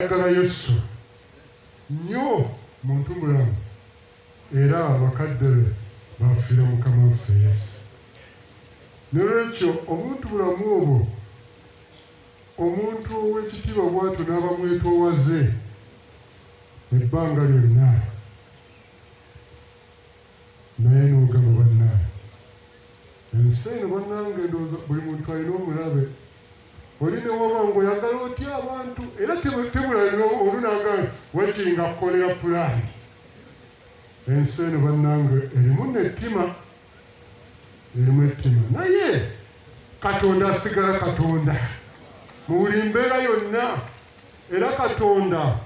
ayagala yesu nnyo mu ntumbulamu era abakadde be bafiire mukama waffe yesu. Nolwekyo omuntu bulamu obwo omuntu ow'ekitiibwa bwatyo n'abamwetoowaze ebbanga lyonna naye n'ogamba bannaaye ensi eno bannange ndowooza buli muntu alina omulabe oli ne woba ng'oyagala otya abantu? Era temulalira olunanga wakinga kukolera pulaani. Ensi eno bannange erimu nettima erimu ettima. Naye katonda asigala katonda. Mu buli mbeera yonna era katonda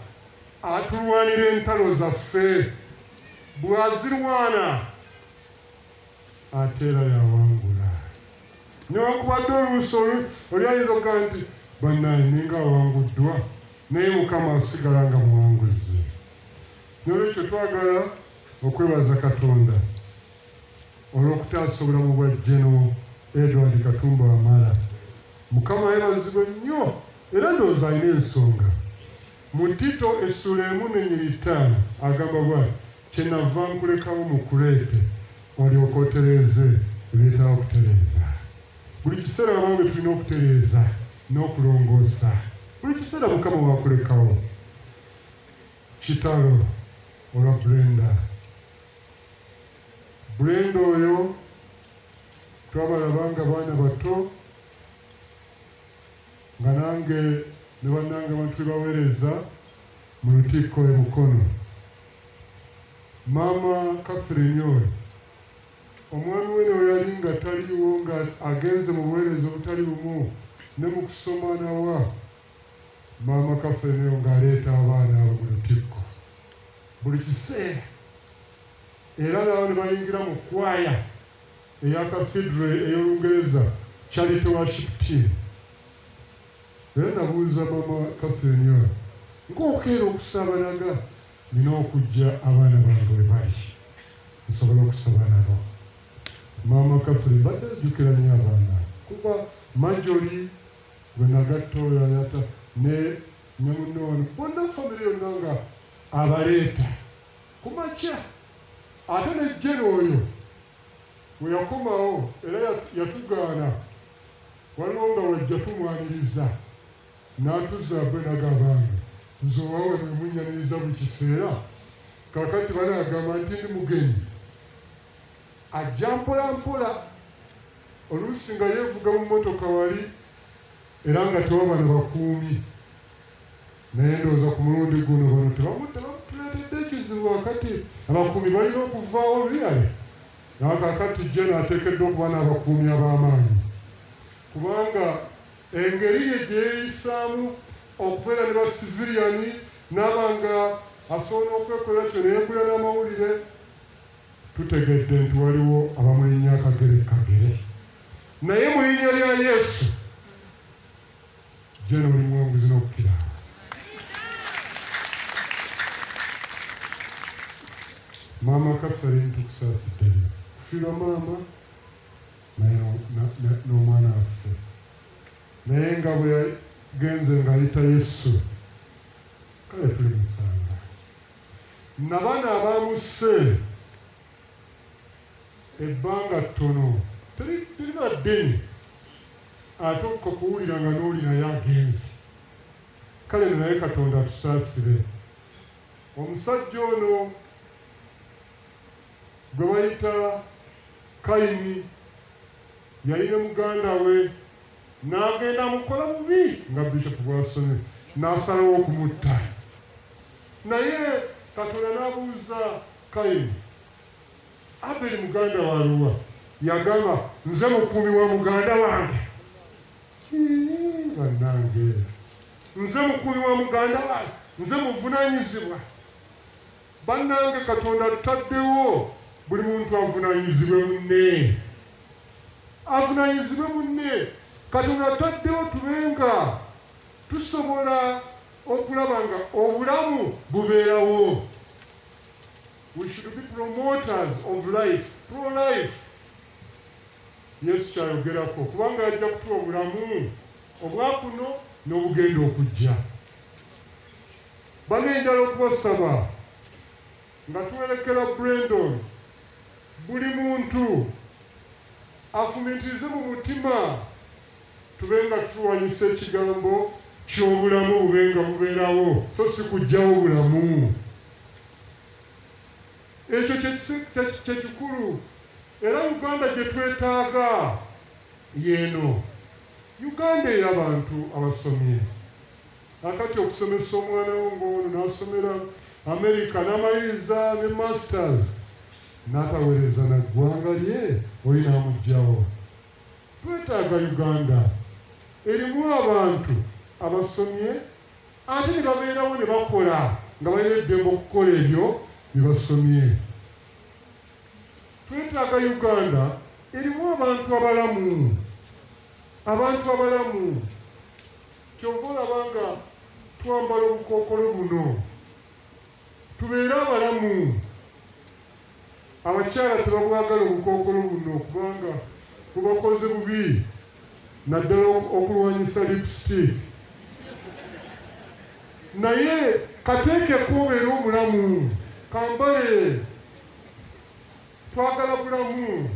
atulwanira entalo zaffe. Bw'azirwana ate era yawangula newankubadde oluusi oli ayinza okugaa nti bannaye ninga awanguddwa naye mukama asigala nga muwanguzi. Nolwekyo twagala okwebaza katonda olw'okutaasa obulamu bwa jeno edward katumba wamala. Mukama yebazibwe nnyo era ndowooza alina ensonga. Mu tito essula emu nenyiri ttaano agamba bwati kyenava nkulekawo mu kuleete olyoka otereeze ebyetaba okutereeza buli kiseera abange tulina okutereeza n'okulongoosa buli kiseera mukama wakulekawo kitalo olwa brenda. Brenda oyo twabalaba nga baana bato nga nange ne bannange abantu bebaweereza mu lukiiko e mukono. Maama catherine oyo omwami we newe yali nga taliiwo nga agenze mu buweereza obutali bumu ne mu kusoma nawa. Maama kafeneyo ng'aleeta abaana abo mu lutikko. Buli kiseera era nabo ne bayingira mu kwaya eya kafidre ey'olungereza charity worship team. Era nabuuza maama kafeneyo ng'okeera okusabanaga nina okujja abaana bange we bali nsobola okusaba nabo badde ajjukira nnyo abaana kuba majori gwe nagatta oyo ayata ne ne munne wano bonna famire yonna nga abaleeta ku makya ate ne jene oyo we yakomawo era yatugaana waliwo nga wajja tumwaniriza n'atuzza bwe nagabange nze owawe mwemunyaniriza buli kiseera. Kakati banagamba nti ndi mugenyi ajja mpola mpola oluusi nga yeevuga mu motoka wali era nga tewabana bakuumi. Naye ndowooza ku mulundi guno bano tebamutuleetedde ekizibu wakati abakuumi balina okuvaawo luyale. Naye kakati je naateekeddwa okuba n'abakuumi ab'amaanyi. Kubanga engeri ye gye yeeyisaamu okubeera ne basiviriyani n'aba nga asobola okwekolera kyo neyekulira n'amawulire tutegedde nti waliwo abamulinnya akagere kagere. Naye mu linnya lya yesu jeno oli muwanguzi n'okukira maama kasali ntukusaasiddeyo kufiirwa maama n'omwana waffe. Naye nga bwe yagenze ng'ayita yesu kale tuli musanga nabana abamusse ebbanga ttono. Terina ddeni ate okakuwulira nga n'oli naye agenzi kale naye katonda atusaasire. Omusajja ono gwe bayita kayini yalina muganda we n'agenda mukola bubi nga bishopu bwasomye n'asalawo okumutta. Naye katonda n'abuuza kayini aberi muganda waluwa yagamba nze mukuumi wa muganda wange bannange nze mukuumi wa muganda wange nze muvunanyizibwa bannange katonda tutaddewo buli muntu avunanyizibwe munne. Avunanyizibwe munne. Katonda tutaddewo tubenga. Tusobola okulaba nga obulamu bubeerawo we should be promoters of life pro life yesu kyayogerako kubanga ajja kutuwa obulamu obwakuno n'obugenda okujja. Banenjala okubasaba nga tuwerekera brandon buli muntu afumitirize mu mutima tube nga tuwanyisa ekigambo ky'obulamu bube nga bubeerawo so si kugjawo bulamu ekyo kyekikulu era uganda gye twetaaga yeeno. Uganda ey'abantu abasomye. Akati okusomesa omwana wo ngaono n'asomera amerika n'amaliriza ne masters n'ataweereza na ggwanga lye oli n'amugjawo twetaaga uganda. Erimu abantu abasomye ate ne babeerawo ne bakola nga balina eddembe okukola ebyo bye basomye twetaaga uganda erimu abantu abalamu. Abantu abalamu. Kyova olaba nga twambala obukookolo buno. Tubeere abalamu. Abakyala tebabwagala obukookolo buno kubanga bubakoze bubi. Naddala okulwanyisa lipstick. Naye kateekeko obeere omulamu kambale twagala bulamu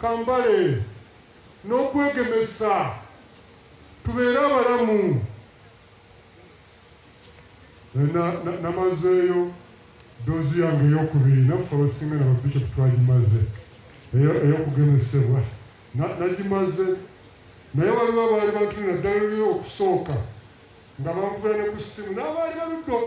kambale n'okwegemesa tubeere abalamu namazeeyo doozi yange eyokubiri naffe abasinga nababishopu twagimaze ey'okugemesebwa nagimaze naye waliwo abaali batuli naddala luli okusooka nga bankubira ne ku ssimu n'abaali baluddo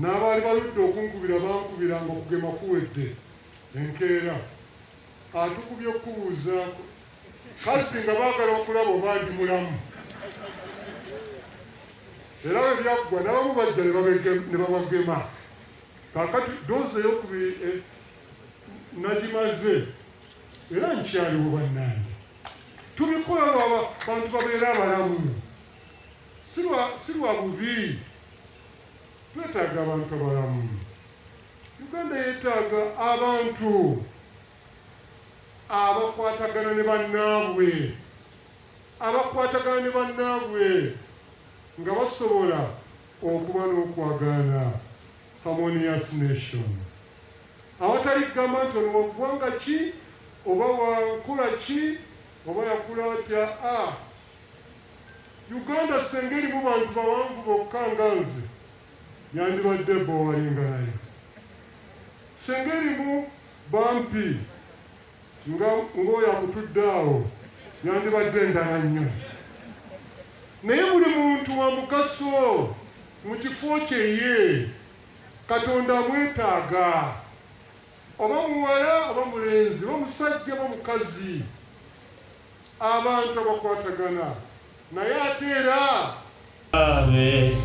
n'abaali baludde okunkubira bankubiranga okugema kuwedde enkeera. Atukubye okubuuzaako kasi nga baagala okulaba oba ndi mulamu? Era bwe byakugwa n'abamu bajja ne babagema. Kakati doozi eyokubiri nagimaze era nkyaliwo bannange. Tubikola lwaba bantu babeere abalamu. Si lwa bubi twetaaga abantu abalamu uganda yeetaaga abantu abakwatagana ne bannaabwe abakwatagana ne bannaabwe nga basobola okuba n'okwagana harmonious nation. Awatali kugamba nti ono waggwanga ki oba wankula ki oba yakula atya? A uganda senga erimu bantu bawanvu bokka nga nze yandibadde bowalinga nayo senga erimu bampi ng'oyo akutudde awo yandibadde endala nnyo. Naye buli muntu wa mugaso mu kifo kyeye katonda amwetaaga. Oba muwala oba mulenzi oba musajja oba mukazi abantu abakwatagana. Naye ate era Ave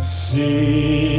Siriaze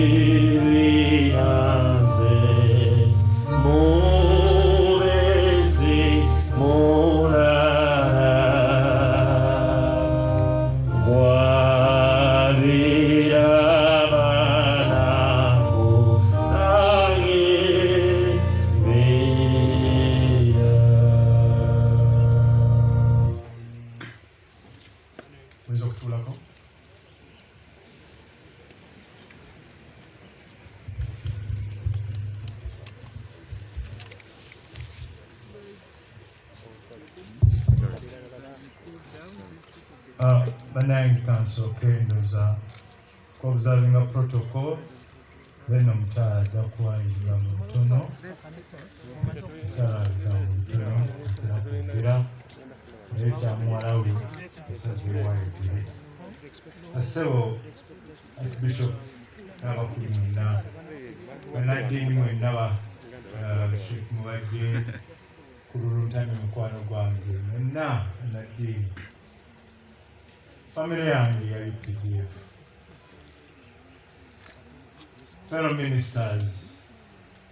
fellow ministers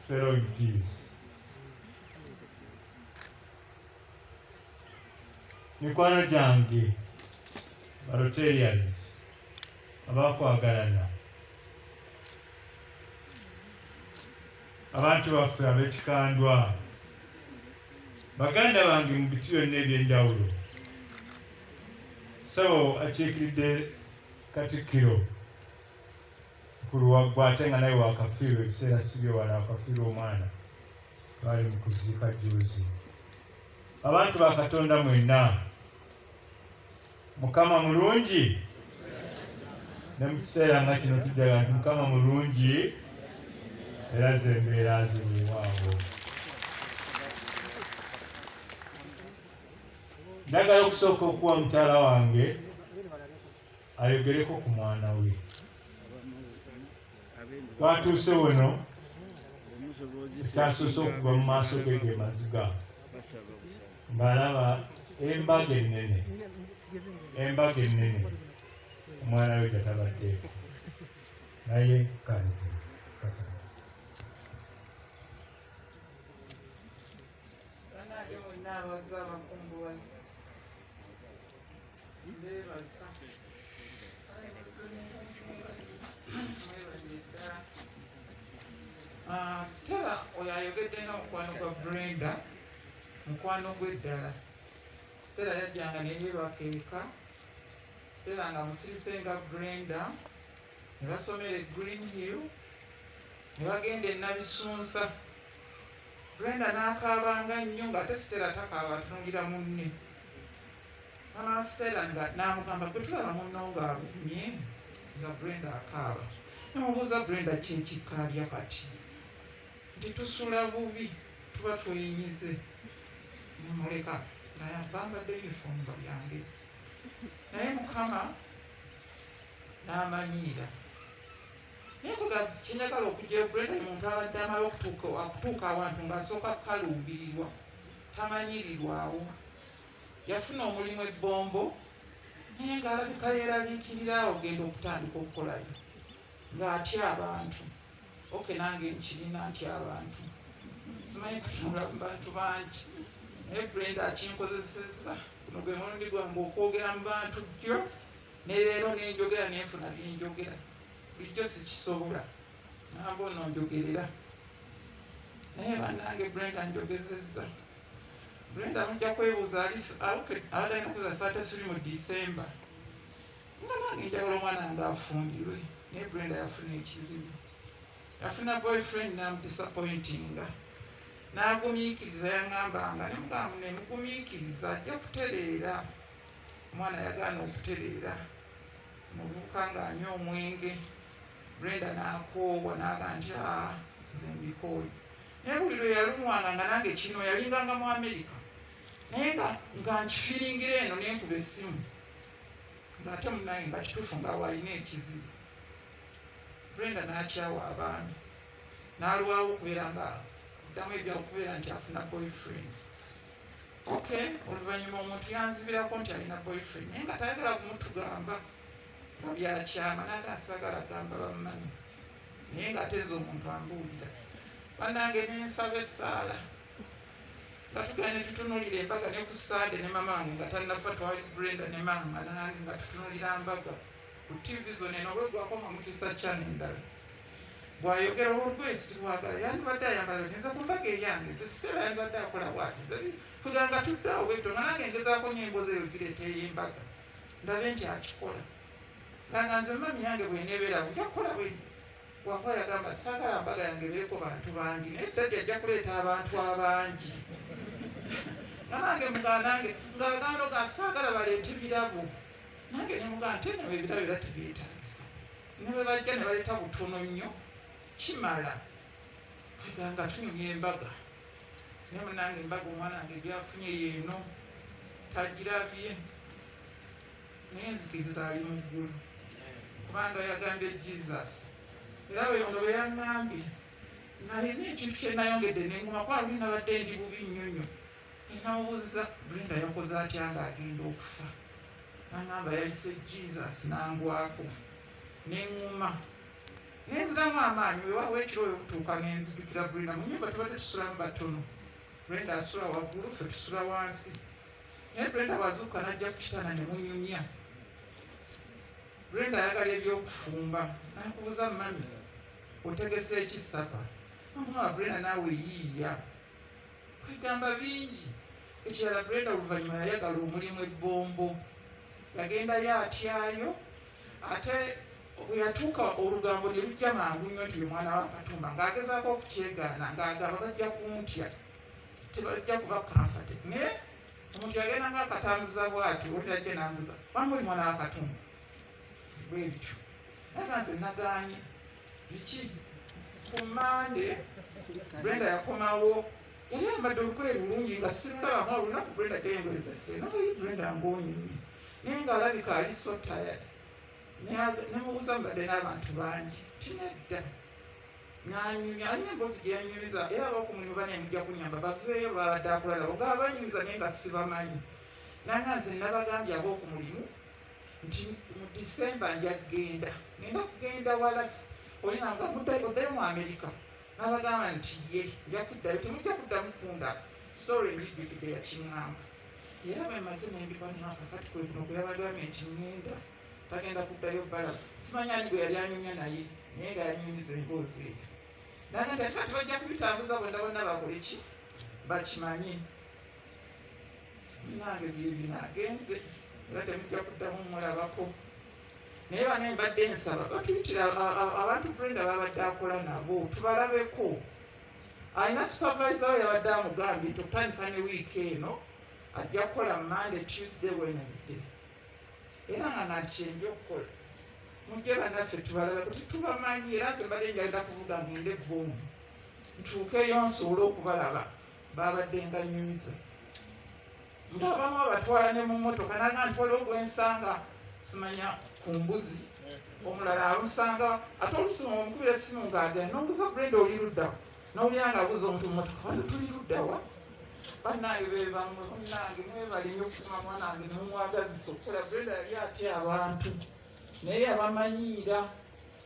fellow mps mikwano gyange barotarians abakwagalana abantu baffe ab'ekikandwa baganda bange mu biti byonna ebyenjawulo sabo akiikiridde katikkiro ku luwaggu ate nga naye wakafiirwa ebiseera sibye wala wakafiirwa omwana twali mu kuziika juzi abantu ba katonda mwenna mukama mulungi? Ne mu kiseera nga kino tujjaga nti mukama mulungi era ze embeera ziweewaawo njagala okusooka okuwa mukyala wange ayogereko ku mwana we twatuuse wano ekyasoose okuva mu maaso ge ge maziga ng'alaba embaga ennene embaga ennene omwana we gatabaddeeko naye kale bannange mwenna abazze abakungubazi mbeebaza mwebali ddala Ah, stella oyo ayogedde nga mukwano gwa brenda mukwano gw'eddala stella yajjanga neyeebaka eka stella nga musirise nga brenda ne basomera e green hill ne bagenda e nabisunsa. Brenda n'akaabanga nnyo ng'ate stella takaaba atunulira munne. Mama stella nga n'amugamba gwe tulaba munno ng'abumye nga brenda akaaba. Namubuuza brenda kyekikaalya kati nti tusula bubi tuba tweyinyize nemuleka naye bambadde uniform nga byange naye mukama n'amanyiira naye kuga kinyagala okujja ye muntu abadde amala okutuuka awantu ng'asooka kukaluubirirwa tamanyirirwawo yafuna omulimu ebbombo naye ng'alabika yeeraliikirira awo genda okutandika okukolayo ng'atya abantu oke nange nkirina ntya abantu. Simanyi kutunula mu bantu bangi naye brenda akinkozesezza guno gwe mulundi gwange okwogera mu bantu jjo ne leero nenjogera nenfuna byenjogera bulijjo sikisobola namba ono njogerera naye bannange brenda njogezezza brenda mujja kwebuuza abadalina kuza saate siri mu disemba nga nange njagala omwana nga afumbirwe naye brenda yafuna ekizibu yafuna boyfriend namudisappointinga nagumiikiriza yaŋambanga nemugamu nemugumiikiriza ajja kutereera omwana yagaana okutereera. Muvubuka ngaanywa omwenge. Brenda nakoowa naga nti aa nze mbikooye. Naye buli lwe yalumwanga nga nange kino yalinganga mu amerika naye nga nkifiringira eno nenkuba essimu ngaate munange nga kituufu nga waalina ekizibu brenda nakyawa abaami. Nalwawo okubeera nga ddamu ebya okubeera nti afuna boyfriend. Okay oluvannyuma omuntu yanzibirako nti alina boyfriend naye nga tayagala kumutugamba. Nga byakyama naga asagala gamba bammanyi. Naye nga ateze omuntu ambuulira. Bannange nensaba essaala. Nga tugenda tutunulira embaga ne ku sande ne mama wange nga talinafa twali brenda ne mama nange nga tutunulira mbaga ku tv zone eno olwegwakoma mukisa kyana endala bwayogera olwesi bwagala yandibadde ayambala nza ku mbaga eyange zesitera yandibadde akola bwati kuganga tuddeawo bweto nga nange ngezaako nyembo zeyo gireeta ey'embaga ndabe nti akikola. Ganga nze mami yange bwenebeera bujja kukola bwe. Wakuba yagamba saagala mbaga yange beeko bantu bangi naye daddi ajja kuleeta abantu abangi. Nange muganange ngaagando ga saagala baleete birabo nange nemugaa nti enyo ebirabo era tebyetagisa ne bwe bajja ne baleeta butono nnyo kimala? Aganga tunyumya embaga. Ne munange embaga omwana wange gyafunye yeeno tagirabye naye nzikiriza ali mu ggulu. Kubanga yagambye jesus. Era weyono bwe yaŋŋambye nalina ekintu kyenayongedde neŋuma kwa luli nabadde ndi bubi nnyonyo enawoza brenda yakoze atya ngaagenda okufa naŋŋamba yayise jesus nangwako. Neŋŋuma nenziramu amaanyi wewawo ekiro oyo butuuka nenzijukira brenda mu nyumba tuba tetusulamu batono. Brenda asula waggulu ffe tusula wansi. Naye brenda bwazuuka najja ku kitanda ne munyumya. Brenda ayagala ebyokufumba. Nakubuza mami otegese ekisapa amuwa brenda naawe yiiya. Kwegamba bingi. Ekirala brenda oluvannyuma yayagala omulimu ebbombo yagendayo atyayo ate bwe yatuuka olugambo ne lujja mangu nnyo nti ye mwana wa katumba ng'agezaako okukyegaana ng'agamba bajja kumutya tebajja kuba kamfate naye omuntu yagenda ngaakatambuza bwati olitajja nambuza wamuli mwana wa katumba? Bwe bityo. Naye nga nze nagaanye biki? Ku mande brenda yakomawo. Yali ambadde olugoye lulungi nga sirulaba nga olunaku brenda gyengoye zase naye brenda ngaonyumye naye ngaalabika ali so tired nemubuuza mbadde n'abantu bangi tinedda nganyumya alina emboozi gyeyanyumiza era abokumulimu banemujja kunyamba baveeyo babadde akulalabo nga abanyumiza naye nga sibamanyi. Nanga nze nabagambye abokumulimu nti mu disemba nja kgenda ngenda kugenda wala olinanga oddayo mu amerika nabagamba nti ye nja kuddayo temujja kuddamu kunda. Story enjijjukidde yakiŋŋamba era bemaze nembikwanaka kati kwekuno kwe yabagambye nti ŋŋenda tagenda kuddayo bala simanyi ani gwe yali anyumya naye naye nga yanyumiza emboozi eyo. Naga nti ate tebajja kubitambuza bwenda bonna bakole ki? Bakimanye. Nange byebino agenze era temujja kuddamu mulabako naye bana embadde nsaba batuyitira abantu brenda babadde akola nabo tubalabeko. Alina supervisor we yabadde amugambye nti okutandika ne wiiki eno ajja kukola monday tuesday wednesday. Era nga nakyenja okukola. Mujje bannaffe tubalabeko tetubamanyi era nze mbadde njagenda kuvuga ngende ebbomu ntuukeyo nsobole okubalaba babadde nga nyumiza nga abamu abatwala ne mu motoka naga nti waliwo gwensanga simanya ku mbuzi. Omulala amusanga ate olusima omukubira essimu ngaagenda nombuza brenda oli luddawa nowulira nga abuza omuntu mu motoka wano tuli luddawa bannange bebamwe bannange mwebali nnyo okutuma mwanange nemumwagazisa okukola brenda yali atya abantu? Naye yabamanyiira.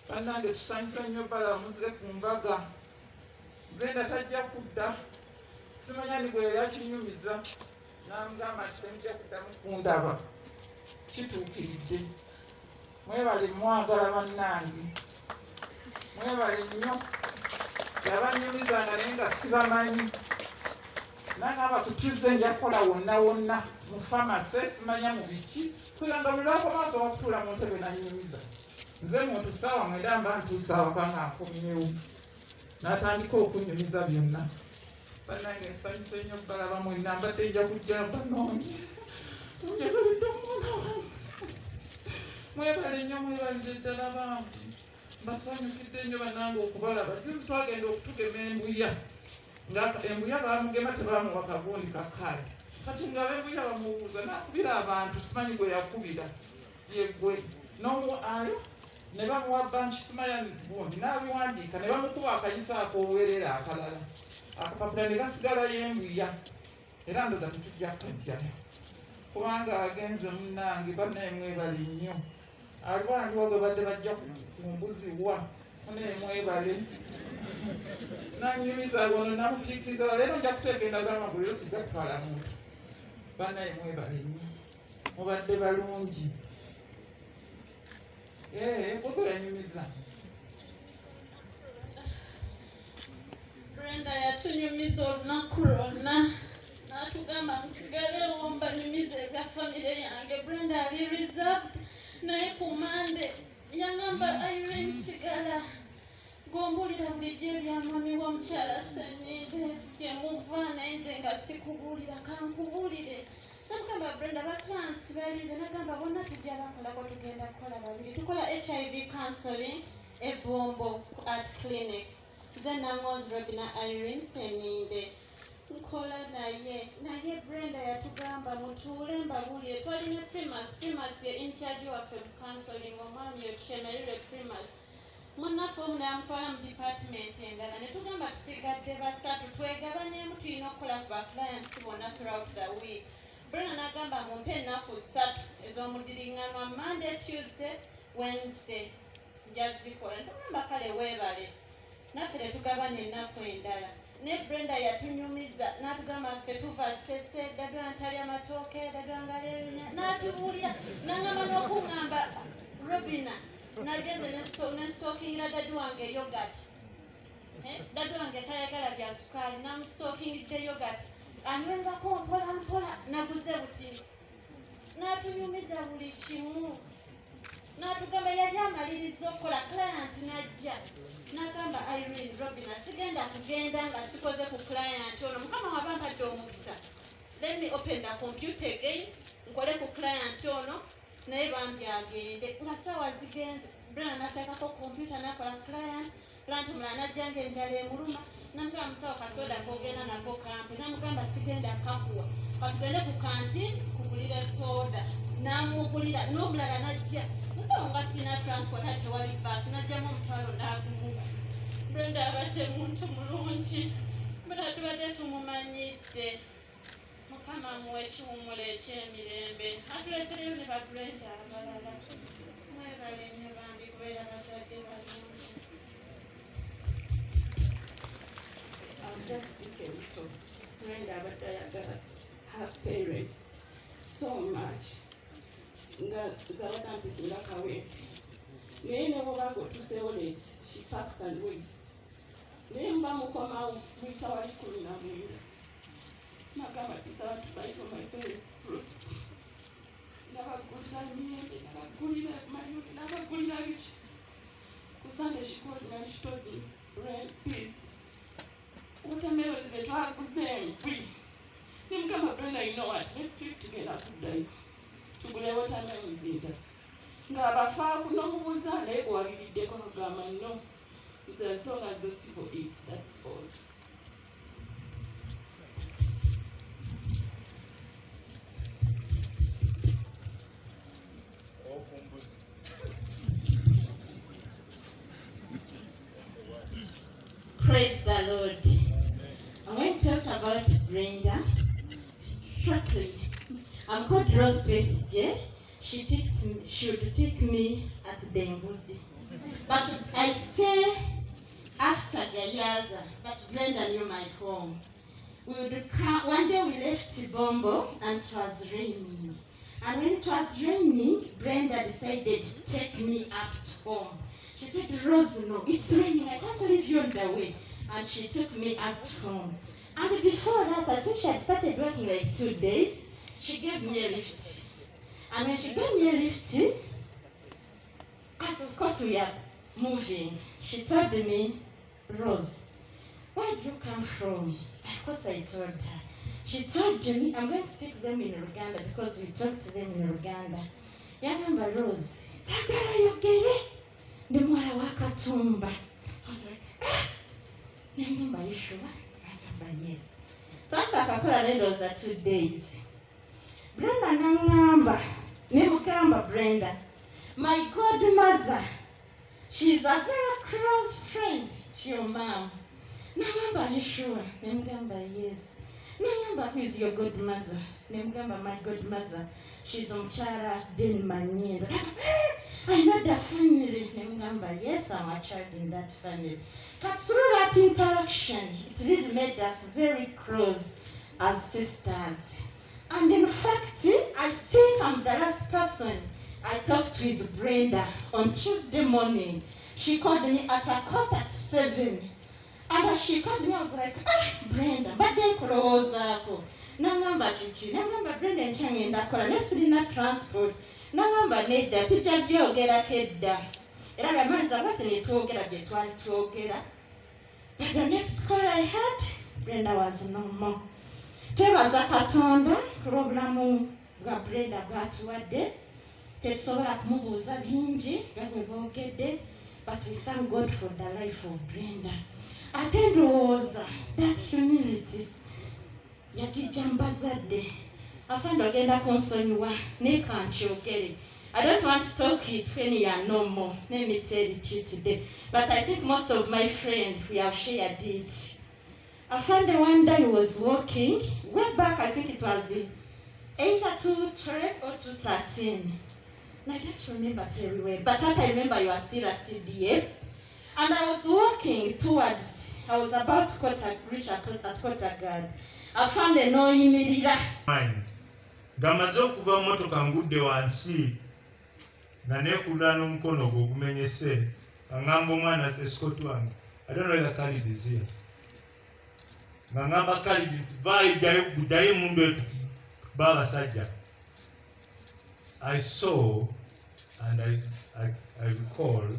Bannange tusanyusa nnyo balamuze ku mbaga. Brenda tajja kudda. Simanya ni gwe yali akinyumiza. Namugamba nti temujja kuddamu kundaba. Kituukiridde. Mwebale mwagala bannange. Mwebale nnyo. Yabanyumizanga naye nga sibamanyi nangamba kutuze nja kukola wonna wonna mu famase simanya mu biki. Kugamba buli lwako maaso wakutuula mu ntebe nanyumiza nze muntu saawa mwenda mba ntuusa awaka nga nkomyewo n'atandika okunyumiza byonna. Bannange nsanyuse nnyo okubalaba mwenna mbadde nja kujja banoonye njagalitde omwana wange mwebale nnyo mwebalire ddala bangi mbasanyukidde nnyo bannange okubalaba. Juzi twagenda okutugema embuya. nga embuya bamugema tebamuwa kagundi kakaali kati nga bembuya bamubuuza nakubira abantu simanyi gwe. Yakubira yeggwe nomuayo ne bamuwa banki simanya gundi nabiwandiika ne bamukuba akayisa ak'obuwerera akalala akapapula ne gasigalayo embuya era ndoza tetujja kukajjayo kubanga agenze munnange bannemwebale nnyo alwandiwa gwe badde bajja kumbuziwa munemwebale nanyumiza gono namukiikiriza leero nja kuteeka endagala maguliro sijja kutwala muntu banaye mwebale nnyo mubadde balungi ee gogo yanyumiza brenda yatunyumiza olunaku lwonna gombulira bulijjo ebyamwami w'omukyala senide gyemuva naye nze nga sikubuulira kankubuulire namugamba brenda batransi balize nagamba bonna tujja bakolako tugenda kukola babiri. Tukola hiv counseling ebombo at clinic. Nze nangozi robina irene seninde nkola naye naye brenda yatugamba mutuule mbabuulire twalina primas primas ye incharge waffe mu counseling omwami yotushemererwe primas munaffe omu namutwala mu department endala ne tugamba tusigadde basatu twegabanyeemu tulina okukola ku baclients bonna throughout the week. Brenda nagamba mumpe ennaku ssatu ez'omudiriŋŋanwa monday tuesday wednesday njazikola netugamba kale weebale naffe tetugabana ennaku endala. Ne brenda yatunyumiza n'atugamba ffe tuva sese dadwa ntalya matooke dadwa ngaleenya n'atubuulira n'angamba n'okuŋŋamba robina nagenze nesitokingira dadi wange yogati dadi wange tayagala bya sukaali namusitokingidde yogati anywengako mpola mpola naguze butini n'atunyumiza buli kimu. N'atugamba yali amaliriza okukola client najja. N'agamba irene robina sigenda kugenda nga sikoze ku client ono. Mukama waba mpadde omukisa. Let me open the computer again nkole ku client ono naye bambi agende nga sawa zigenze. Brana nateekako computer nakola client client mulala najjanga enjala emuluma namugamba musawo kasoda kogenda nako kampi namugamba sigenda kakuwa. Katugende ku kanti kugulira soda namugulira n'omulala najja. Musawo nga sina transport ate tewali baasi najjamu omutwalo naguguba brenda abadde muntu mulungi bera tubadde tumumanyidde mukama muwe ekiwumulo ekyemirembe atuleetereyo ne babrenda abalala mwebale nnyo bambi kubeera bazadde balungi. I'll just speak a little. Brenda abadde ayagala her parents so much. Nga zabadde ampikira kawempe naye ne bwobanga otuseewo late she packs and waits naye mba mukomawo mwita wali kumi na mwenda nagabatiza abantu bari from my parents groups nabagurira myembe nabagurira mayuri nabagurira biki kusande shikori nandishitodi rent peace. Watermelon zetu haguze mbi nimkama brenda you know what? Let's sleep together today. Tugule watermelon zinda ng'abafa kunomubuuza naye gwewabiriddeko agamba no as long as those people eat that's all. Praise the Lord. I'm to talk about Brenda shortly. I'm called Rose Grace J. She picks me, should pick me at Denguzi. But I stay after Gayaza, but Brenda knew my home. We would come, one day we left Bombo and it was raining. And when it was raining, Brenda decided to take me up to home. She said, Rose, no, it's raining. I can't leave you on the way. And she took me to home. And before that, I think she had started working like two days. She gave me a lift. And when she gave me a lift, as of course we are moving, she told me, Rose, where do you come from? Of course I told her. She told me, I'm going to speak to them in Uganda because we talked to them in Uganda. Yagamba Rose, sagala yogere the mother waka tumba. I was like, ah, wa katumba nengamba yeshua agamba yes twanga akakola nendooza two days. Brenda nagamba nemugamba brenda. My godmother she's a very close friend to your mom. Nagamba yeshua nemugamba yes Nangamba, who is your godmother? Ne mugamba, my godmother, she's omukyala Manyindo. I know the family. Ne mugamba, yes, I'm a child in that family. But through that interaction, it really made us very close as sisters. And in fact, I think I'm the last person I talked to is Brenda on Tuesday morning. She called me at a quarter to seven. Was like, ah, Brenda, badde nkulowoozaako. Nangamba kiki, nangamba Brenda enkya ngenda kola, naye sirina transport. Nangamba nedda, tujja byogerako edda. Era bamaliza bwate ne twogera bye twali twogera. But the next call I had, Brenda was no more. twebaza katonda ku lw'obulamu bwa brenda bwatuwadde tetusobola kumubuuza bingi nga bwe boogedde but we thank god for the life of brenda ate ndowooza that humility yagijja mu bazadde afande ogenda kunsonyiwa naye kankyogere I don't want to talk it when you are no more. Let me tell it you today. But I think most of my friends, we have shared it. I found the one day was walking, way back, I think it was either 212 or 213. And I can't remember very well, but what I remember, you are still a CDF. And I was walking towards I was about to a, reach a, a quarter guard. I found a n'oyimirira. mind ng'amaze okuva motoka ngudde wansi neekulula n'omukono gwe ogumenyese ŋŋamba omwana esikoti wange atonolera kalidi zia nga ŋŋamba kalidi guddayo emundu etu baabasajja i saw and I, I, I recall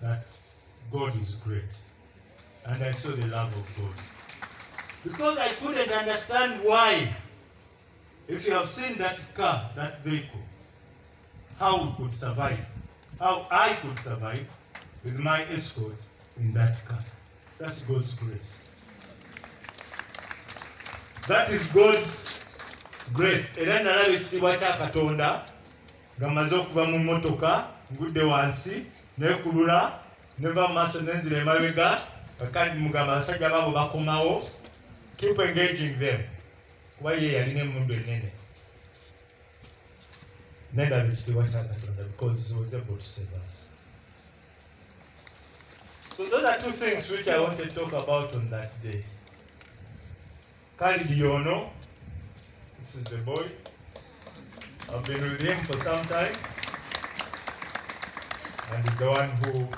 that god is great and i saw the love of god because I couldn't understand why. If you have seen that car, that vehicle, how we could survive, how I could survive with my escort in that car. That's God's grace. That is God's grace. Era nalaba ekitiibwa kya Katonda nga mmaze okuva mu wansi neekulula neva mu mugamba bakomawo. Keep engaging them. Because was able to save us. So those are two things which i wanted to talk about on that day. Kalidi yono this is the boy. I've been with him for some time and he's the one who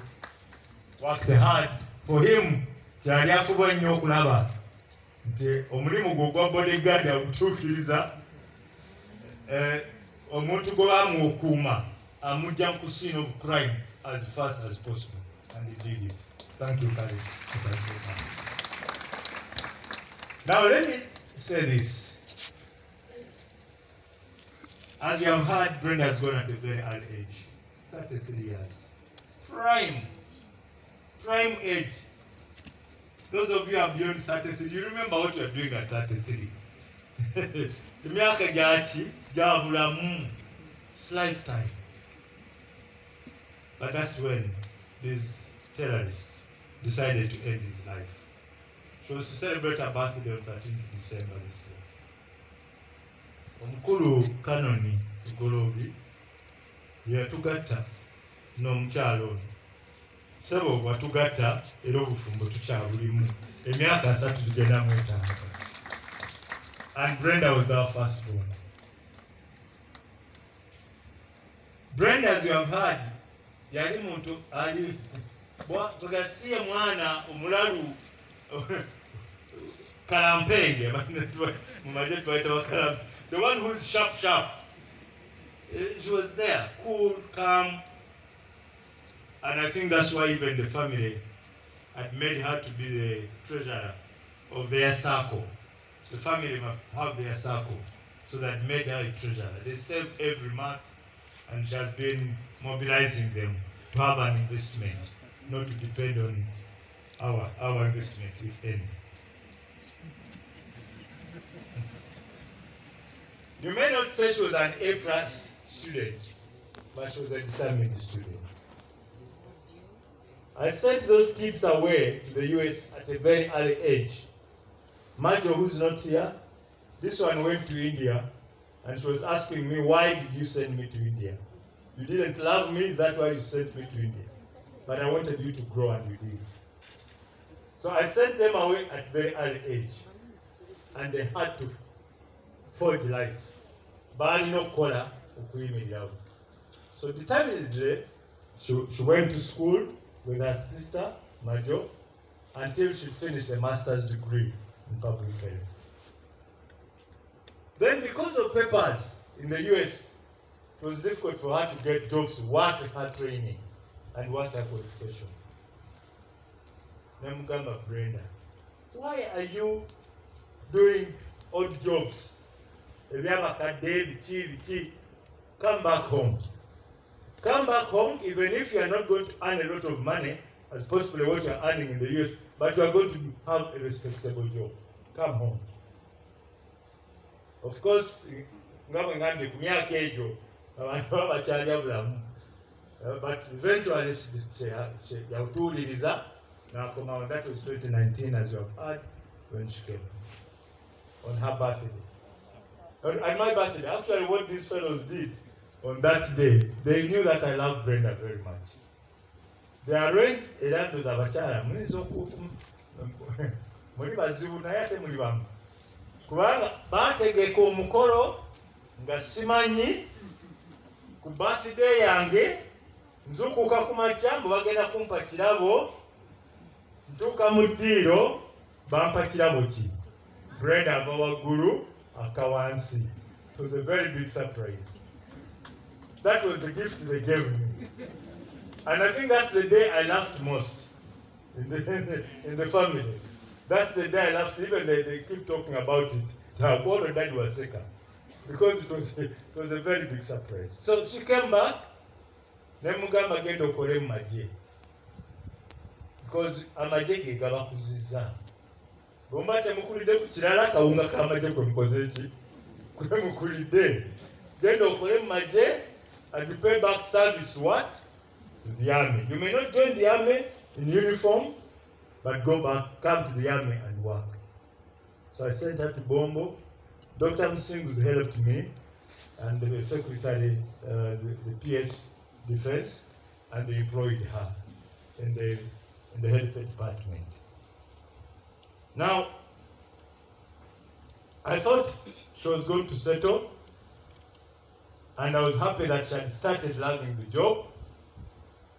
worked hard for him. Kyali afuba ennyo okulaba nti omulimu gwe ogwa bodyguard agutuukiriza eh, omuntu gwe bamuokuuma amugja ku scene of crime as fast as possible. And he did it. Thank you Khalid. now let me say this. As you have heard brenda has gone at a very early age. 33 years prime prime age. Those of you who are beyond 33, you remember what you are doing at 33. emyaka gyaki gya bulamu hmm, its lifetime. But that's when this terrorist decided to end his life. She was to celebrate her birthday on 13th december this year. Omukulu kanoni ogolobi yeyatugatta n'omukyalo ono. Sebo watugatta era obufumbo tukyabulimu emyaka asatu tugenda mwetaaga. And brenda was our first born. Brenda as you have heard yali muntu ali bwa- mwana omulalu kalampenge mumaje tubaita bakalampe the one who's sharp sharp. Eh, she was there cool calm And I think that's why even the family had made her to be the treasurer of their circle. The family must have their circle. So that made her a treasurer. They save every month and she has been mobilizing them to have an investment, not to depend on our, our investment, if any. You may not say she was an A plus student, but she was a determined student. I sent those kids away to the US at a very early age. Majo, who's not here, this one went to India and she was asking me, why did you send me to India? You didn't love me, is that why you sent me to India? But I wanted you to grow and you did. So I sent them away at very early age. And they had to forge life. Balina okukola okuyimirirawo. So determinedly, she, she went to school with her sister, Majo, until she finished a master's degree in public health. Then because of papers in the US, it was difficult for her to get jobs worth her training and worth her qualification. Namugamba Brenda, why are you doing odd jobs? Ebyabakadde biki biki? Come back home. Come back home, even if you are not going to earn a lot of money, as possibly what you are earning in the US, but you are going to have a respectable job. Come home. Of course, nga bwe ngambye ku myaka egyo abantu baba bakyalya bulamu Uh, but eventually yatuwuliriza n'akomawo that was 2019 as you have heard when she came on her birthday on my birthday actually what these fellows did on that day they knew that I love Brenda very much. The arrange era ndoza abakyala muyinza muli bazibu naye ate muli bamu. Kubanga bategeka omukolo nga simanyi ku birthday yange nzukuka ku makya mbu bagenda kumpa kirabo ntuuka mu ddiiro bampa kirabo ki? Brenda ava waggulu aka wansi. It was a very big surprise that was the gift they gave me. And i think that's the day i laughed most in the, in the family. That's the day i laughed. Even they, they keep talking about it. Tagoro dad was sick. Because it was, it was a very big surprise. So she came back. Nemugamba genda okole because amagye ge gabakuzizza bwomba temukulidde ku kirala akawunga k'amagye kwe mukoze ki? Kwe mukulidde genda okole and you pay back service to what? To the army. You may not join the army in uniform but go back come to the army and work. So i sent her to bombo. Dr msingus helped me and the secretary uh, the, the ps defense and they employed her in the in the health department. Now, I thought she was going to settle, and I was happy that she had started loving the job,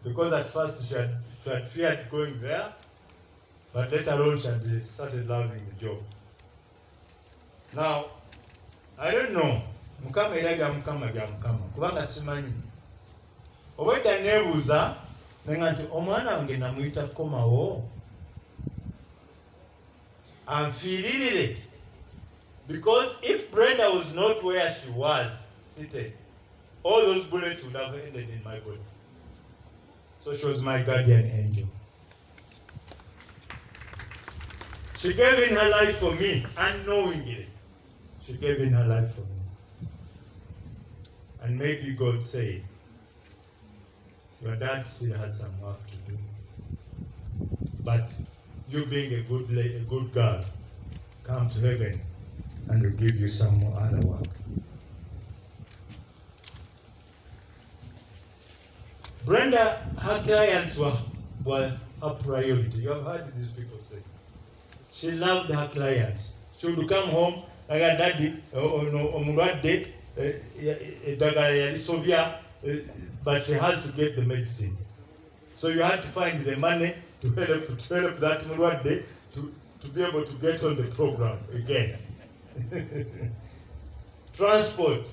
because at first she had, she had feared going there, but later on she had started loving the job. Now, I don't know, Mukama era bya Mukama bya Mukama, kubanga simanyi. obwedda neebuuza nenga nti omwana wange namuyita kukomawo anfiiririre because if brenda was not where she was seated all those bullets would have ended in my body so she was my guardian angel she gave in her life for me unknowingly she gave in her life for me and maybe god said your dad still has some work to do. But you being a good a good girl, come to heaven and we'll give you some more other work. Brenda, her clients were, were her priority. You have heard these people say. She loved her clients. She would come home, like daddy, omulwadde, eddagala eh, eh, eh, yalisobya, eh, but she has to get the medicine. So you had to find the money to help, to help that mulwadde to, to be able to get on the program again. Transport.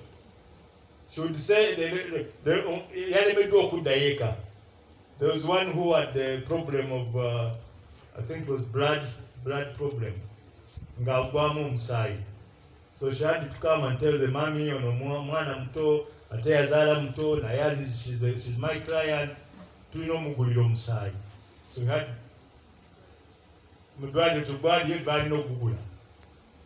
Say, the- the- the-. There was one who had the problem of, uh, I think it was blood, blood problem. So she had to come and tell the mommy, mwa- mwana muto, ate yazaala muto, naye ali- she's, a- she's my client, tulina omugulira omusaayi. So had, mu ddwaliro tugwaliyo balina okugula.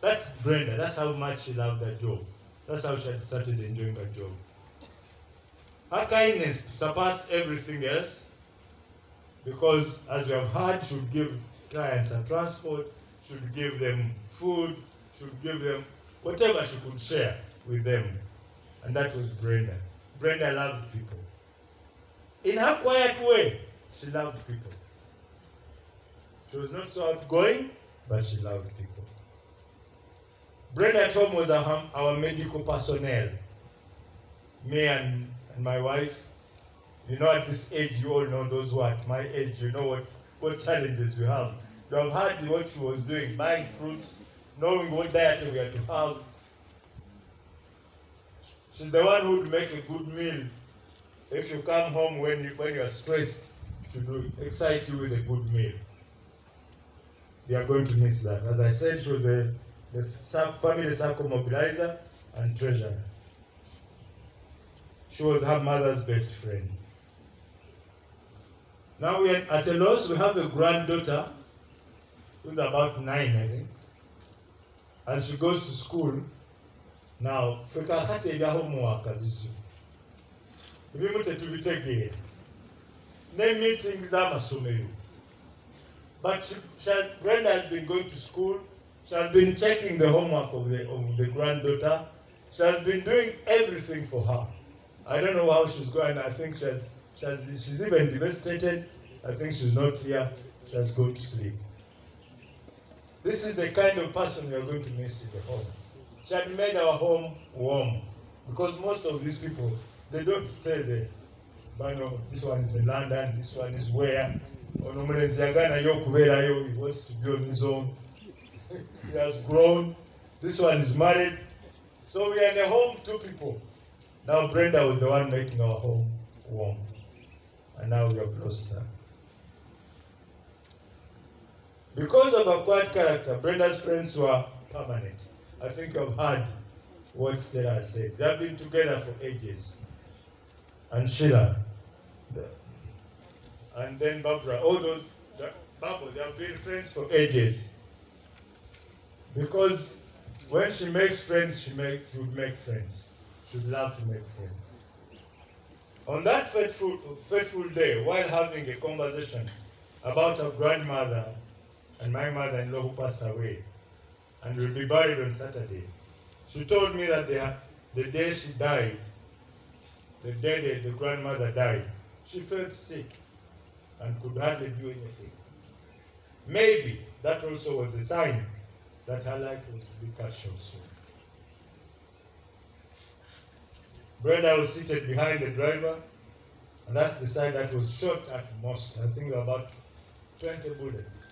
That's Brenda, that's how much she loved that job. That's how she had started enjoying that job. Her kindness surpassed everything else because, as we have heard, she would give clients a transport, she would give them food, she would give them whatever she could share with them. And that was Brenda. Brenda loved people. In her quiet way, she loved people. She was not so outgoing, but she loved people. Brenda at home was our, our medical personnel. Me and, and my wife. You know, at this age, you all know those who are at my age, you know what, what challenges we have. You have heard what she was doing, buying fruits, knowing what diet we had to have. She's the one who would make a good meal. If you come home when you when you are stressed, she would excite you with a good meal. We are going to miss that. As I said, she was the, the family circle mobilizer and treasurer. She was her mother's best friend. Now we are at a loss. We have a granddaughter who's about nine, I think, and she goes to school. Now, ebya homework bizu. Ebimu tetubitegeera. Ne meeting z'amasomero. But she, she has, Brenda has been going to school. She has been checking the homework of the, of the granddaughter. She has been doing everything for her. I don't know how she's going. I think she has, she has, she's even devastated I think she's not here. She has gone to sleep. This is the kind of person we are going to miss in the home. She had made our home warm because most of these people they don't stay there. But no, this one is in London, this one is where. He wants to be on his own. He has grown. This one is married. So we are in a home, two people. Now Brenda was the one making our home warm. And now we lost her. Because of her quiet character, Brenda's friends were permanent. I think you have heard what Stella said. They have been together for ages. And Sheila, and then Barbara, all those, Barbara, they have been friends for ages. Because when she makes friends, she, make, she would make friends. She would love to make friends. On that fateful, fateful day, while having a conversation about her grandmother and my mother-in-law who passed away, and will be buried on Saturday, she told me that the, the day she died, the day the, the grandmother died, she felt sick and could hardly do anything. Maybe that also was a sign that her life was to be cut short soon. Brenda was seated behind the driver, and that's the side that was shot at most. I think about 20 bullets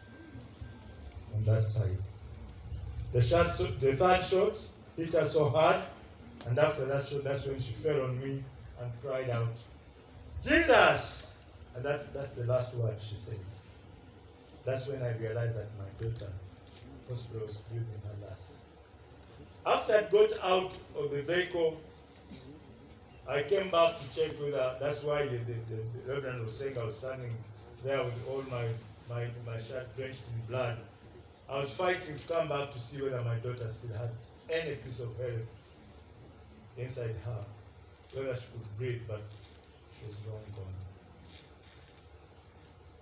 on that side. The shot, the third shot hit her so hard, and after that shot, that's when she fell on me and cried out, Jesus! And that, that's the last word she said. That's when I realized that my daughter hospital was breathing her last. After I got out of the vehicle, I came back to check with her. That's why the, the, the, the Reverend was saying I was standing there with all my, my, my shirt drenched in blood. I was fighting to come back to see whether my daughter still had any piece of health inside her, whether she could breathe, but she was long gone.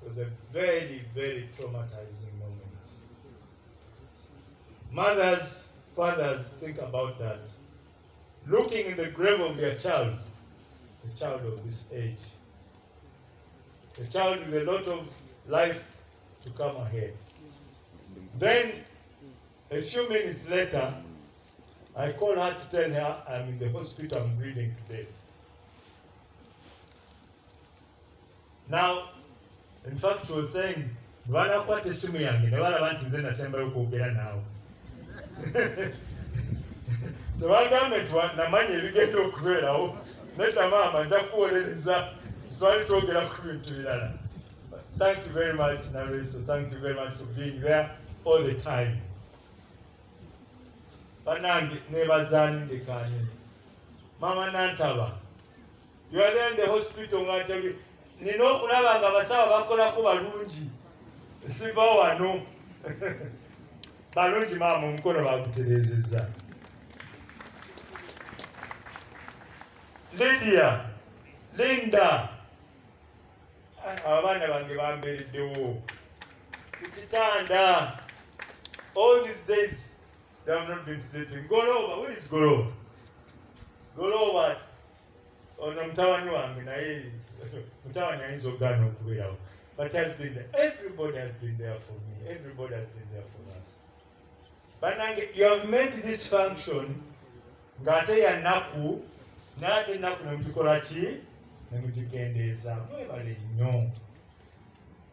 It was a very, very traumatizing moment. Mothers, fathers, think about that. Looking in the grave of their child, a child of this age, a child with a lot of life to come ahead. Then, a few minutes later, I call her to tell her I'm in the hospital, I'm bleeding to death. Now, in fact, she was saying, banakwata tebagambe nti namanya ebigenda okubeerawo nedda maama nja kuwolereza. Twali twogera ku bintu birala thank you very much nareso thank you very much for being there all the time. Banange nantaba you are there in the hospital nga nina okulaba nga abasawo bakolako balungi. Nsiva wano balungi maama omukono baguterezeza lydia linda. Abaana bange bambeereddewo kukitanda all these days they have not been sleeping. Golova where is golova golova ono mutabani wange naye mutabani ayinza okugaana okubeerawo. But has been there. everybody has been there for me. Everybody has been there for us banange you have made this function. Ng'ate ya nnaku naate ennaku nemugikola ki nemugikendeeza mwebale nnyo.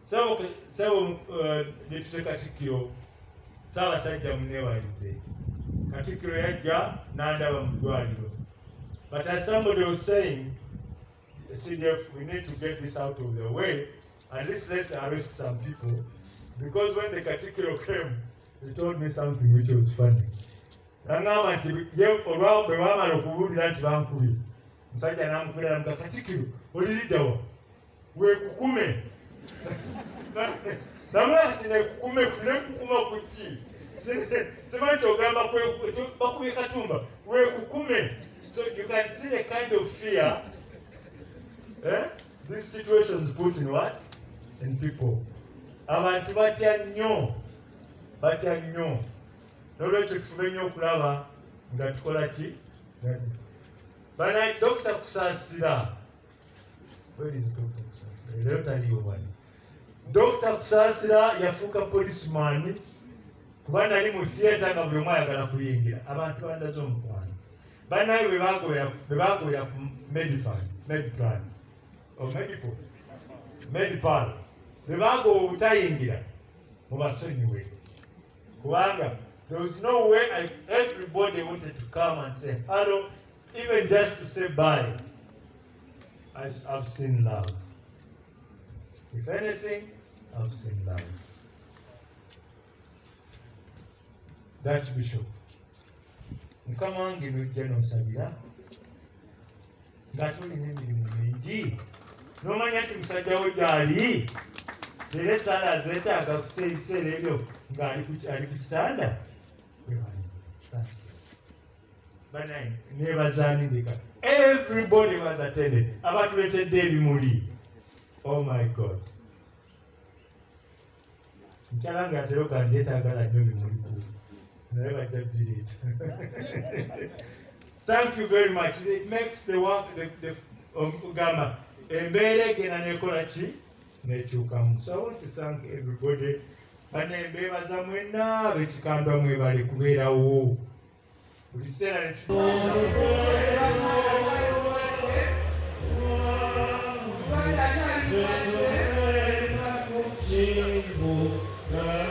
Sabo sabo uh, depute katikkiro saabasajja munewalize katikkiro yajja n'andaba mu ddwaliro. But as somebody was saying CDF, we need to get this out of the way. At least let's arrest some people. Because when the katikkiro came he told me something which was funny. Naŋŋamba nti bwe baamala okubuulira nti bankubye musajja n'amukubira namuga katikkiro oliriddawa weekukume namula nti nekukume nekukuma ku ki? Simanyi kyogamba bakubye katumba weekukume so you can see the kind of fear eh? these situations put in what? In people. Abantu batya nnyo batya nnyo. Nolwekyo tufube nnyo okulaba nga tukola ki? Bana dokita kusaasira. Leero taliyo wali. Dokita kusaasira yafuuka policeman kuba nali mu theatre nga buli omu ayagala kuyingira. Abantu bandaze omukwano. Bannaye bwe bagobera ku medifan medplan omedipo medpal bwe bagoba obutayingira mubasonyiwe kubanga there was no way I, everybody wanted to come and say hello even just to say bye. I, I've seen love. If anything I've seen love. That bishop mukama wange nojja nosabira nga tulina emirimu mingi nomanya nti musajja wo gyali. Era esaala azeetaaga kusa ebiseera ebyo ng'ali ku- kitanda? Banaye nebazanindika everybody was attended abatuletedde ebimuli. Oh my god. Nkyala nga atera ogandyetagala nnyo bimuli naye bajja bireeta thank you very much. It makes the work the, the, ogamba embeera egenda nekola ki? Nekyukamu. So i want to thank everybody bane mbebaza mwenna abekikandwa mwebale kubeerawo buli kiseera netu kyenjagala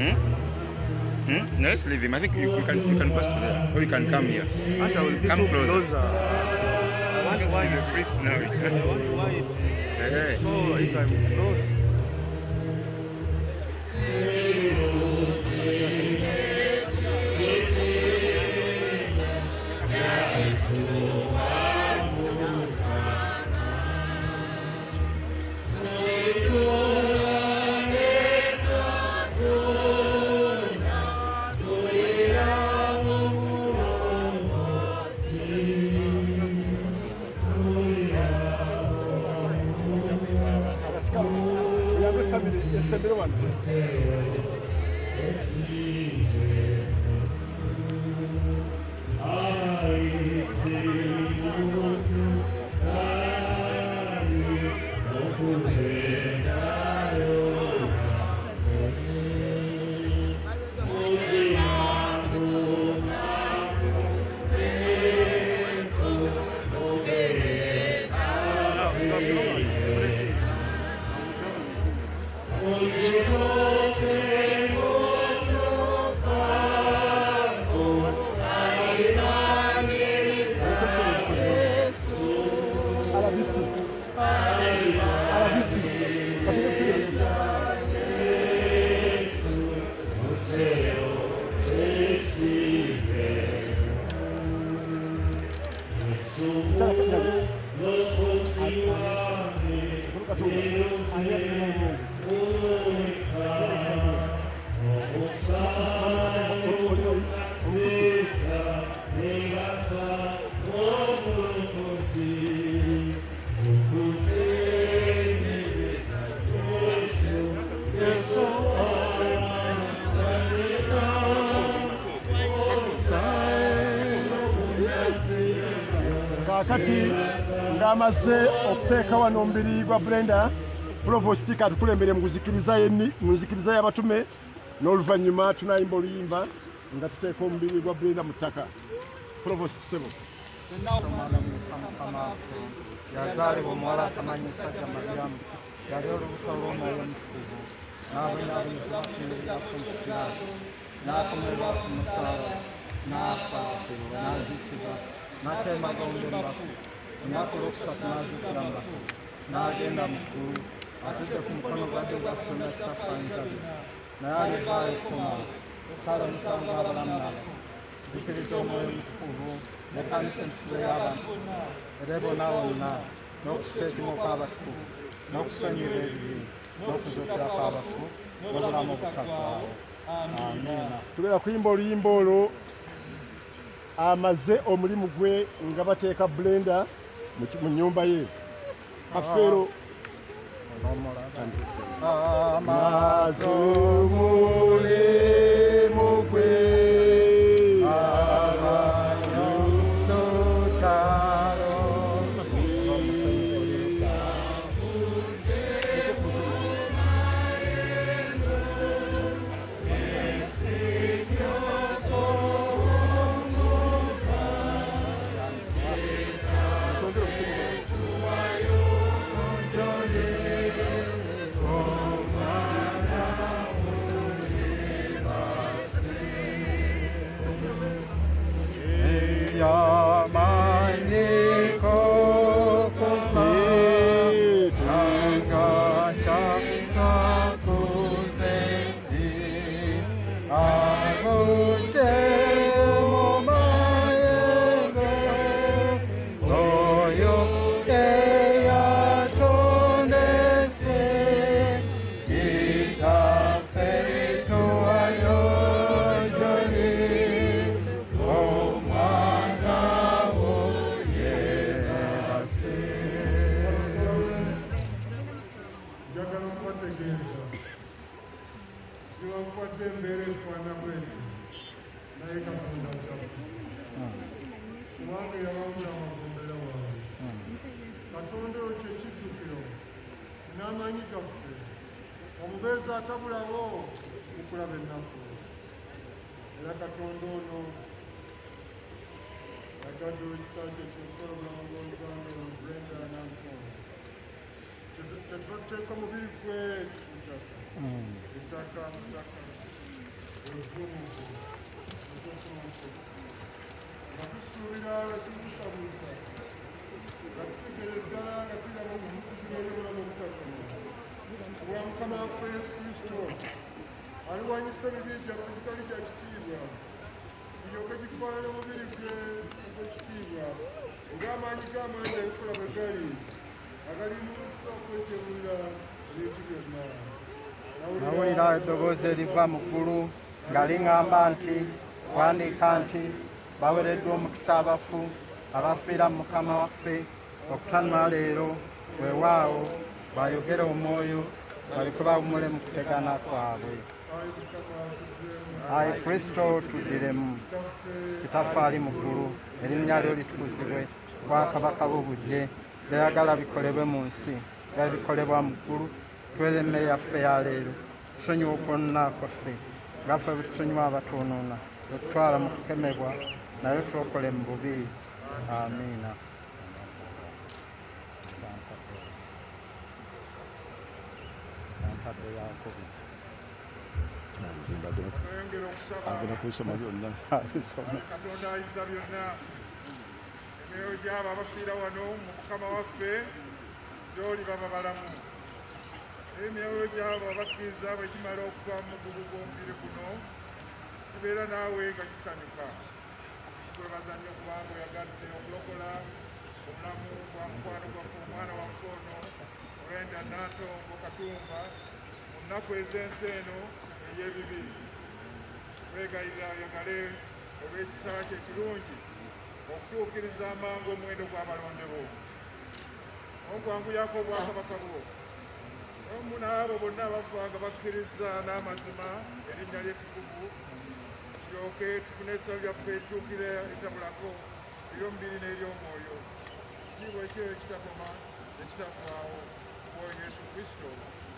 Hmm? Hmm? No, let's leave him. I think you, you can you can pass to there, or you can come here. I will be Come closer. closer. I want why You're priest now. I want why Hey. so if I'm close. Ng'amaze okuteeka wano omubiri gwa brenda provosti katukulembere mu kuzikiriza yenni- mu nzikiriza y'abatume n'oluvannyuma tunayimba oluyimba nga tuteeka omubiri gwa brenda mu ttaka. Provosti sebo. Omwana mukama waffe yazaalibwa omuwala atamanyi sajja maryamu yali olubuto lw'omwoyo omutukuvu n'abonyaabonyezebwa kumukiraako n'akomererwa ku musaala. N'afa n'azikibwa n'ateemagombe mu bafu olunaku olwokusatu n'azuukira mu bafu n'agenda mu ggulu atudde ku mukono gwa ddyo gwa katonda kitafaanyizabi naye alivaayo ekkuma sala omusango abalamu nabo zikiriza omwoyo omutukuvu n'ekkanisa entukuvu y'abantu era ebona wonna n'okussa ekimu kw'abatukuvu n'okusonyiwa ebibi n'okuzuukira kw'abafu n'obulamu obutaggwaawo amiina tubeera kuyimba oluyimba olwo amaze omulimu gwe nga bateeka blenda mu nyumba ye kafero waffe yesu kristo aliwanyisa ebibi gyaffe gitali kya kitiibwa kiryoke kifaanana omubiri gwe ogw'ekitiibwa ng'amaanyi g'amaanyi ebikula bwe gali agalimusa okwejabulira ebintu byonna nawulira eddoboozi eriva mu ggulu nga liŋŋamba nti wandiika nti bawereddwa omukisa abafu abafiira mu mukama waffe okutanula leero weewaawo bayogere omwoyo balikuba bawumule mu kutegana kwabwe. Ayi kristo tuddiremu kitaffe ali mu ggulu erinnya lyo litukuzibwe bwakabaka bw'obujje byayagala bikolebwe mu nsi nga bikolebwa mu ggulu tuwere emmere yaffe ya leero. Tusonyiwa okwonna kwaffe ngaffe bwe tusonyiwa abatuunuuna otutwala mu kukemebwa naye twokole mu bubi. Amiina twayongera okusaba katonda ayinza byonna emyoyo gyabo abafiira wano mu mukama waffe gyoli baba balamu emyoyo gyabo abakkiriza bwe gimala okuva mu mugugu gw'omubiri guno gibeera naawe nga gisanyuka twebaza nnyo kubanga oyagadde okulokola obulamu bwa mukwano gwaffe omwana waffe ono olwenda natongo katumba nnaku ez'ensi eno ey'ebibi twegayirira oyagale olw'ekisa kye ekirungi okutuukiriza amangu omuwendo gw'abalonde bo. Okwanguyako obwakabaka bwo omu n'abo bonna abafa nga bakkiriza n'amazima erinnya ly'ettukuvu tulyoke tufune essabo lyaffe ekyukire etabulako ery'omubiri n'ery'omwoyo. Kitiibwa ekyo ekitakoma ekitavaawo kuwoyo yesu kristo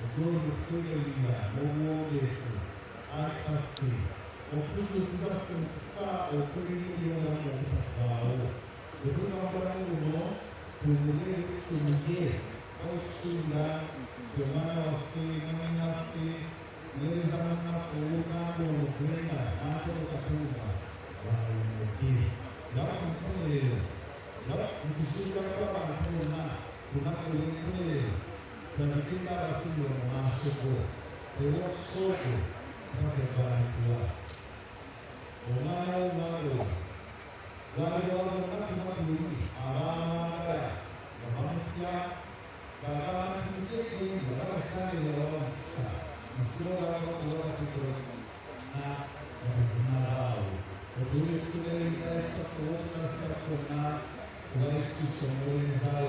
Gracias. Tanapita Basilo na maso ko, Tewak Soko, Pagkabahan ko. Umayaw maro, Gagawa ng kapimatuli, Amara, Kamamtya, Karahan hindi din, Barakay Lawansa, Isura ako tulad ito, Na, Nasnaraw. Patuloy ko na rin tayo sa kawasas ako na, Wais ko sa mga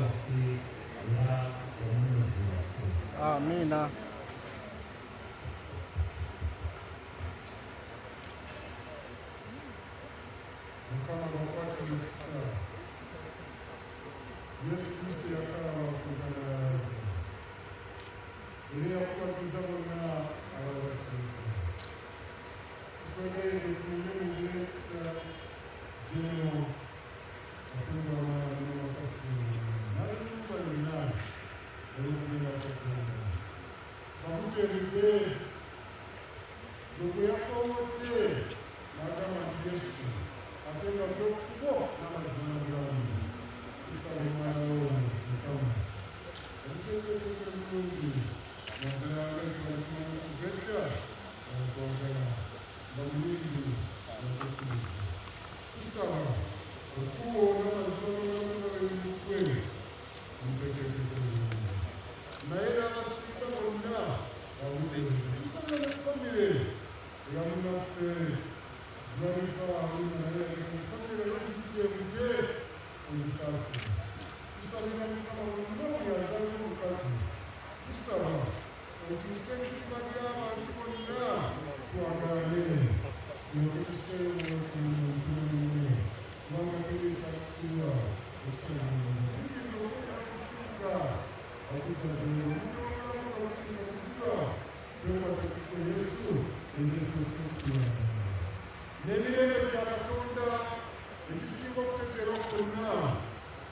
密呢